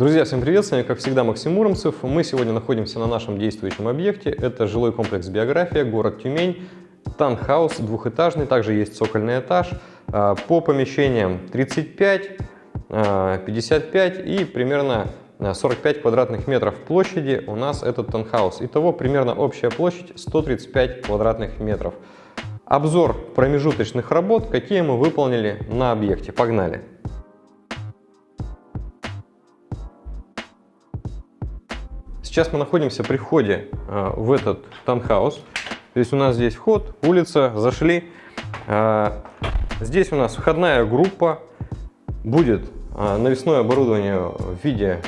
Друзья, всем привет! С вами, как всегда, Максим Муромцев. Мы сегодня находимся на нашем действующем объекте. Это жилой комплекс «Биография», город Тюмень. Танхаус двухэтажный, также есть цокольный этаж. А, по помещениям 35, 55 а, и примерно 45 квадратных метров площади у нас этот танхаус. Итого примерно общая площадь 135 квадратных метров. Обзор промежуточных работ, какие мы выполнили на объекте. Погнали! Сейчас мы находимся при входе э, в этот таунхаус. То есть у нас здесь вход, улица, зашли. Э, здесь у нас входная группа. Будет э, навесное оборудование в виде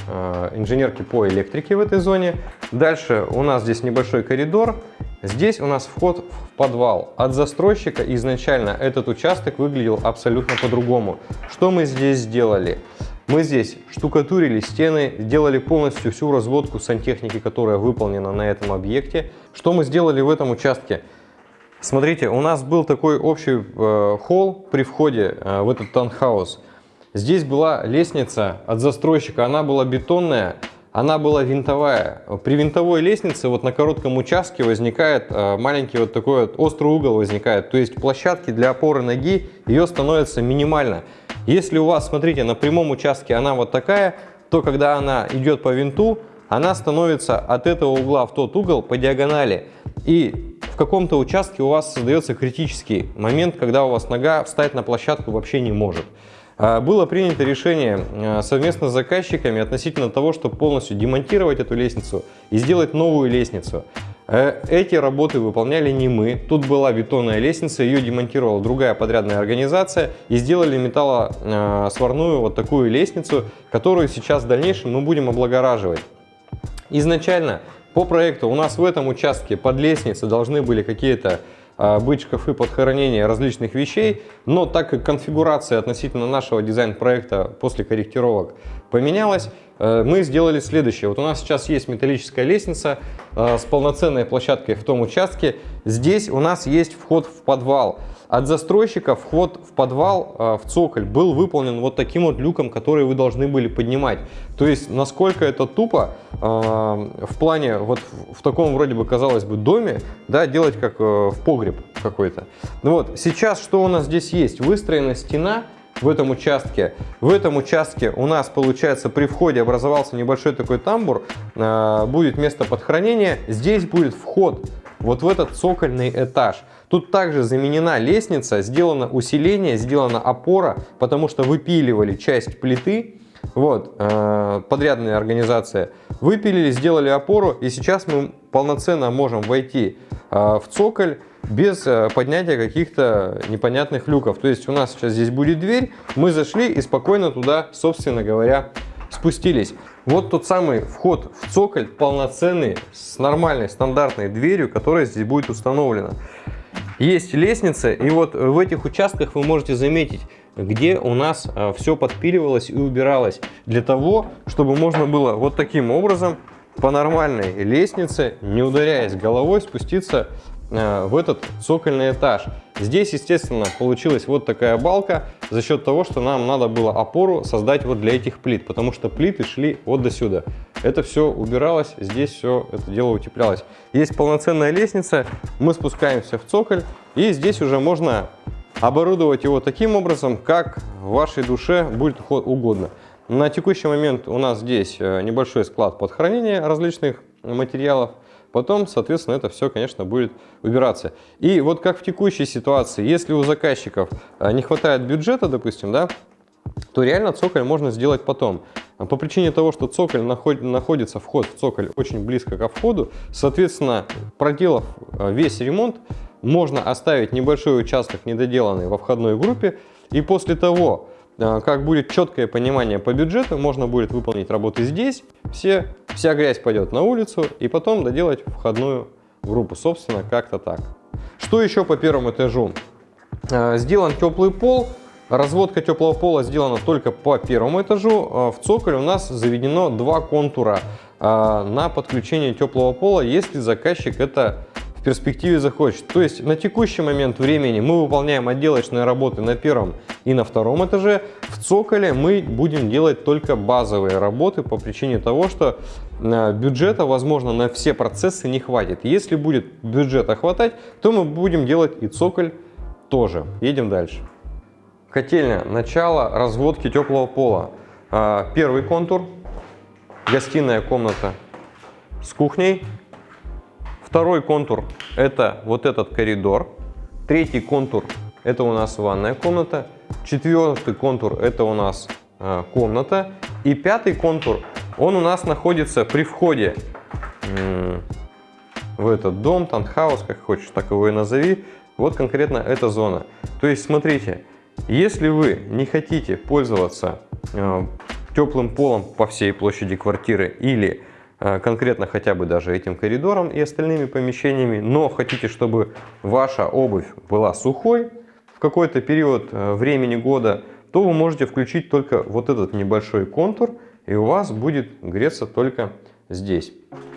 инженерки по электрике в этой зоне. Дальше у нас здесь небольшой коридор. Здесь у нас вход в подвал. От застройщика изначально этот участок выглядел абсолютно по-другому. Что мы здесь сделали? Мы здесь штукатурили стены, сделали полностью всю разводку сантехники, которая выполнена на этом объекте. Что мы сделали в этом участке? Смотрите, у нас был такой общий э, холл при входе э, в этот таунхаус. Здесь была лестница от застройщика, она была бетонная, она была винтовая. При винтовой лестнице вот на коротком участке возникает э, маленький вот такой вот острый угол возникает. То есть площадки для опоры ноги ее становится минимально. Если у вас, смотрите, на прямом участке она вот такая, то когда она идет по винту, она становится от этого угла в тот угол по диагонали. И в каком-то участке у вас создается критический момент, когда у вас нога встать на площадку вообще не может. А, было принято решение а, совместно с заказчиками относительно того, чтобы полностью демонтировать эту лестницу и сделать новую лестницу. Э, эти работы выполняли не мы. Тут была бетонная лестница, ее демонтировала другая подрядная организация и сделали металлосварную вот такую лестницу, которую сейчас в дальнейшем мы будем облагораживать. Изначально по проекту у нас в этом участке под лестницей должны были какие-то а, быть шкафы под различных вещей, но так как конфигурация относительно нашего дизайн-проекта после корректировок поменялась, э, мы сделали следующее. Вот у нас сейчас есть металлическая лестница э, с полноценной площадкой в том участке. Здесь у нас есть вход в подвал. От застройщика вход в подвал, э, в цоколь, был выполнен вот таким вот люком, который вы должны были поднимать. То есть, насколько это тупо в плане, вот в таком вроде бы, казалось бы, доме, да, делать как в погреб какой-то. Ну вот, сейчас что у нас здесь есть? Выстроена стена в этом участке. В этом участке у нас, получается, при входе образовался небольшой такой тамбур, а, будет место под хранение. Здесь будет вход вот в этот цокольный этаж. Тут также заменена лестница, сделано усиление, сделана опора, потому что выпиливали часть плиты. Вот, а, подрядная организация. Выпилили, сделали опору, и сейчас мы полноценно можем войти а, в цоколь без э, поднятия каких-то непонятных люков. То есть у нас сейчас здесь будет дверь, мы зашли и спокойно туда, собственно говоря, спустились. Вот тот самый вход в цоколь полноценный, с нормальной стандартной дверью, которая здесь будет установлена. Есть лестница, и вот в этих участках вы можете заметить, где у нас э, все подпиливалось и убиралось. Для того, чтобы можно было вот таким образом по нормальной лестнице, не ударяясь головой, спуститься Э, в этот цокольный этаж. Здесь, естественно, получилась вот такая балка за счет того, что нам надо было опору создать вот для этих плит, потому что плиты шли вот до сюда. Это все убиралось, здесь все это дело утеплялось. Есть полноценная лестница, мы спускаемся в цоколь, и здесь уже можно оборудовать его таким образом, как вашей душе будет угодно. На текущий момент у нас здесь э, небольшой склад под хранение различных материалов. Потом, соответственно, это все, конечно, будет убираться. И вот как в текущей ситуации, если у заказчиков а, не хватает бюджета, допустим, да, то реально цоколь можно сделать потом. По причине того, что цоколь находится, вход в цоколь очень близко ко входу, соответственно, проделав а, весь ремонт, можно оставить небольшой участок недоделанный во входной группе, и после того, как будет четкое понимание по бюджету, можно будет выполнить работы здесь, все, вся грязь пойдет на улицу, и потом доделать входную группу, собственно, как-то так. Что еще по первому этажу? А, сделан теплый пол, разводка теплого пола сделана только по первому этажу. А, в цоколе у нас заведено два контура на подключение теплого пола, если заказчик это в перспективе захочет. То есть на текущий момент времени мы выполняем отделочные работы на первом и на втором этаже. В цоколе мы будем делать только базовые работы по причине того, что э, бюджета, возможно, на все процессы не хватит. Если будет бюджета хватать, то мы будем делать и цоколь тоже. Едем дальше. Котельня. Начало разводки теплого пола. А, первый контур. Гостиная комната с кухней. Второй контур – это вот этот коридор. Третий контур – это у нас ванная комната. Четвертый контур – это у нас э, комната. И пятый контур, он у нас находится при входе в этот дом, танхаус, как хочешь, так его и назови. Вот конкретно эта зона. То есть, смотрите, если вы не хотите пользоваться э, теплым полом по всей площади квартиры или Э, конкретно хотя бы даже этим коридором и остальными помещениями, но хотите, чтобы ваша обувь была сухой какой-то период э, времени года, то вы можете включить только вот этот небольшой контур, и у вас будет греться только здесь.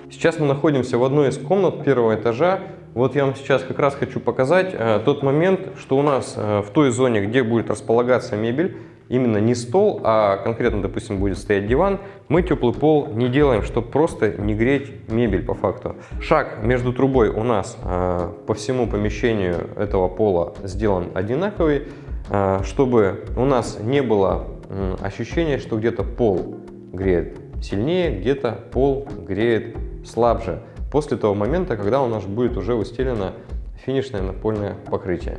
Сейчас мы находимся в одной из комнат первого этажа. Вот я вам сейчас как раз хочу показать э, тот момент, что у нас э, в той зоне, где будет располагаться мебель, именно не стол, а конкретно, допустим, будет стоять диван, мы теплый пол не делаем, чтобы просто не греть мебель по факту. Шаг между трубой у нас э, по всему помещению этого пола сделан одинаковый, э, чтобы у нас не было э, ощущения, что где-то пол греет сильнее, где-то пол греет слабже. После того момента, когда у нас будет уже выстелено финишное напольное покрытие.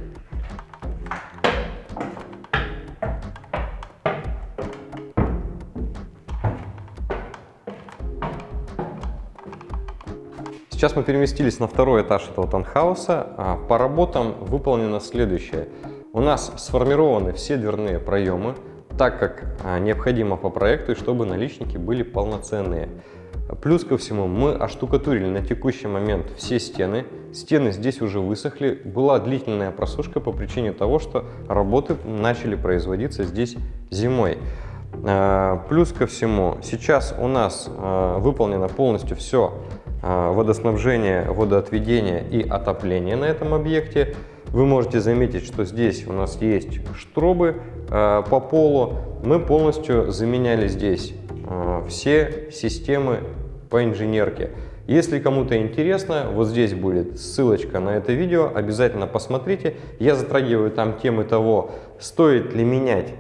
Сейчас мы переместились на второй этаж этого танхауса. А, по работам выполнено следующее. У нас сформированы все дверные проемы, так как а, необходимо по проекту, и чтобы наличники были полноценные. Плюс ко всему мы оштукатурили на текущий момент все стены. Стены здесь уже высохли. Была длительная просушка по причине того, что работы начали производиться здесь зимой. А, плюс ко всему, сейчас у нас выполнено полностью все водоснабжение, водоотведение и отопление на этом объекте. Вы можете заметить, что здесь у нас есть штробы а, по полу. Мы полностью заменяли здесь а, все системы по инженерке. Если кому-то интересно, вот здесь будет ссылочка на это видео, обязательно посмотрите. Я затрагиваю там темы того, стоит ли менять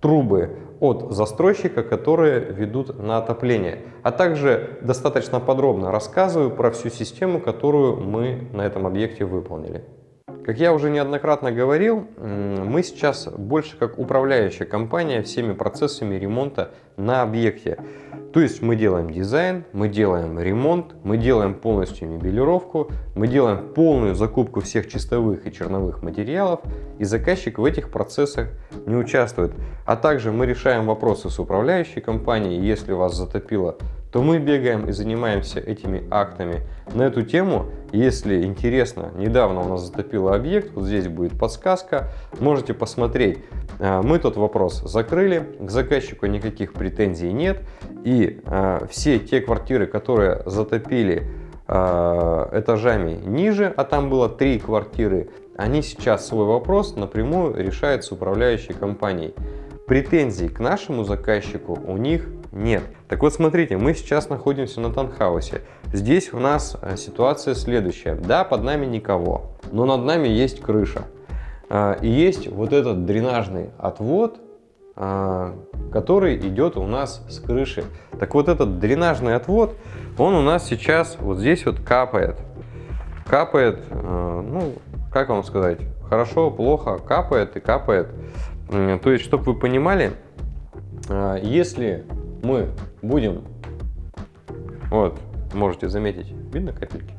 трубы от застройщика, которые ведут на отопление. А также достаточно подробно рассказываю про всю систему, которую мы на этом объекте выполнили. Как я уже неоднократно говорил, мы сейчас больше как управляющая компания всеми процессами ремонта на объекте. То есть мы делаем дизайн, мы делаем ремонт, мы делаем полностью мебелировку, мы делаем полную закупку всех чистовых и черновых материалов, и заказчик в этих процессах не участвует. А также мы решаем вопросы с управляющей компанией, если вас затопило то мы бегаем и занимаемся этими актами. На эту тему, если интересно, недавно у нас затопило объект, вот здесь будет подсказка, можете посмотреть. А, мы тот вопрос закрыли, к заказчику никаких претензий нет, и а, все те квартиры, которые затопили а, этажами ниже, а там было три квартиры, они сейчас свой вопрос напрямую решают с управляющей компанией. Претензий к нашему заказчику у них нет. Так вот, смотрите, мы сейчас находимся на танхаусе. Здесь у нас э, ситуация следующая. Да, под нами никого, но над нами есть крыша. А, и есть вот этот дренажный отвод, а, который идет у нас с крыши. Так вот, этот дренажный отвод, он у нас сейчас вот здесь вот капает. Капает, э, ну, как вам сказать, хорошо, плохо, капает и капает. То есть, чтобы вы понимали, э, если мы будем, вот, можете заметить, видно капельки?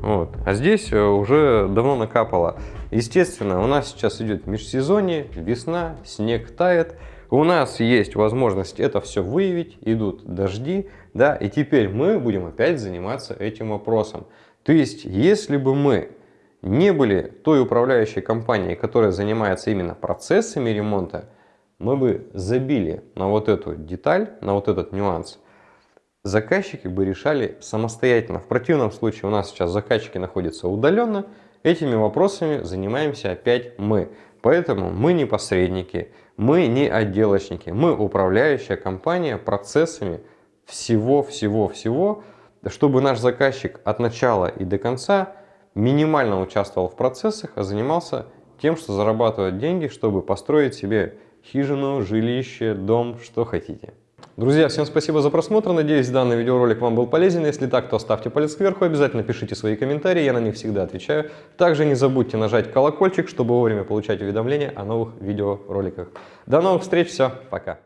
Вот. А здесь э, уже давно накапало. Естественно, у нас сейчас идет межсезонье, весна, снег тает. У нас есть возможность это все выявить, идут дожди, да, и теперь мы будем опять заниматься этим вопросом. То есть, если бы мы не были той управляющей компанией, которая занимается именно процессами ремонта, мы бы забили на вот эту деталь, на вот этот нюанс, заказчики бы решали самостоятельно. В противном случае у нас сейчас заказчики находятся удаленно, этими вопросами занимаемся опять мы. Поэтому мы не посредники, мы не отделочники, мы управляющая компания процессами всего-всего-всего, чтобы наш заказчик от начала и до конца минимально участвовал в процессах, а занимался тем, что зарабатывать деньги, чтобы построить себе хижину, жилище, дом, что хотите. Друзья, всем спасибо за просмотр. Надеюсь, данный видеоролик вам был полезен. Если так, то ставьте палец кверху. Обязательно пишите свои комментарии, я на них всегда отвечаю. Также не забудьте нажать колокольчик, чтобы вовремя получать уведомления о новых видеороликах. До новых встреч, все, пока.